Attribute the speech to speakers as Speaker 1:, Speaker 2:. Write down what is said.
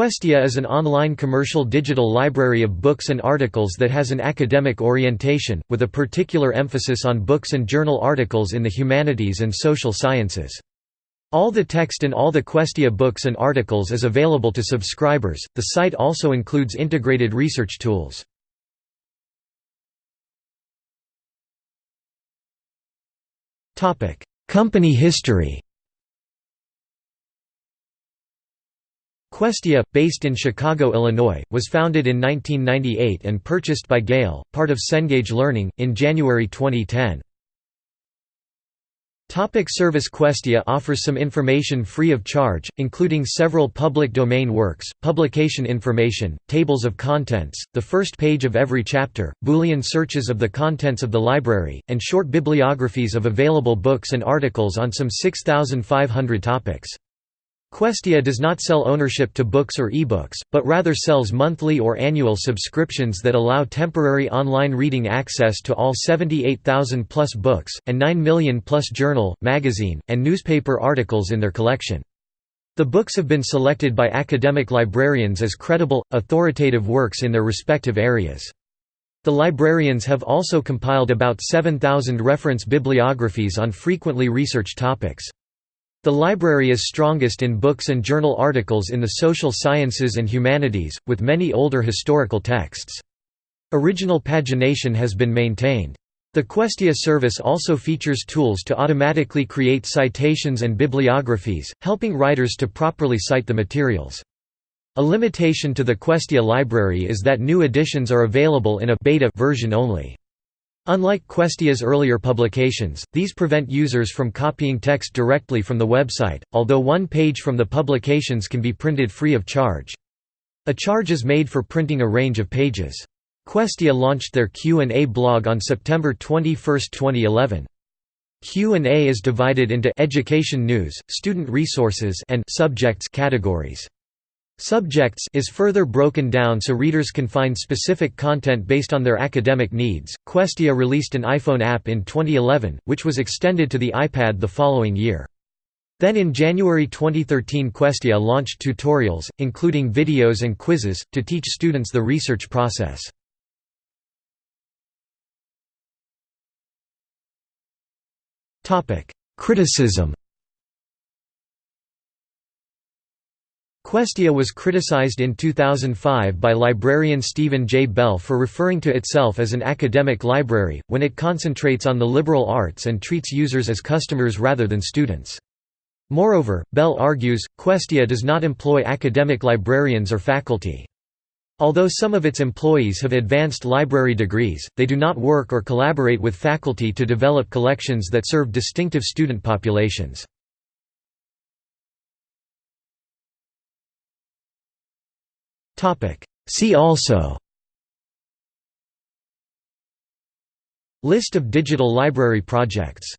Speaker 1: Questia is an online commercial digital library of books and articles that has an academic orientation, with a particular emphasis on books and journal articles in the humanities and social sciences. All the text in all the Questia books and articles is available to subscribers. The site also includes integrated research tools. Company history Questia, based in Chicago, Illinois, was founded in 1998 and purchased by Gale, part of Cengage Learning, in January 2010. Topic service Questia offers some information free of charge, including several public domain works, publication information, tables of contents, the first page of every chapter, Boolean searches of the contents of the library, and short bibliographies of available books and articles on some 6,500 topics. Questia does not sell ownership to books or ebooks, but rather sells monthly or annual subscriptions that allow temporary online reading access to all 78,000-plus books, and 9 million-plus journal, magazine, and newspaper articles in their collection. The books have been selected by academic librarians as credible, authoritative works in their respective areas. The librarians have also compiled about 7,000 reference bibliographies on frequently researched topics. The library is strongest in books and journal articles in the social sciences and humanities, with many older historical texts. Original pagination has been maintained. The Questia service also features tools to automatically create citations and bibliographies, helping writers to properly cite the materials. A limitation to the Questia library is that new editions are available in a beta version only. Unlike Questia's earlier publications, these prevent users from copying text directly from the website, although one page from the publications can be printed free of charge. A charge is made for printing a range of pages. Questia launched their Q&A blog on September 21, 2011. Q&A is divided into education news, student resources and subjects categories. Subjects is further broken down so readers can find specific content based on their academic needs. Questia released an iPhone app in 2011, which was extended to the iPad the following year. Then in January 2013 Questia launched tutorials, including videos and quizzes, to teach students the research process. Criticism Questia was criticized in 2005 by librarian Stephen J. Bell for referring to itself as an academic library, when it concentrates on the liberal arts and treats users as customers rather than students. Moreover, Bell argues, Questia does not employ academic librarians or faculty. Although some of its employees have advanced library degrees, they do not work or collaborate with faculty to develop collections that serve distinctive student populations. See also. List of digital library projects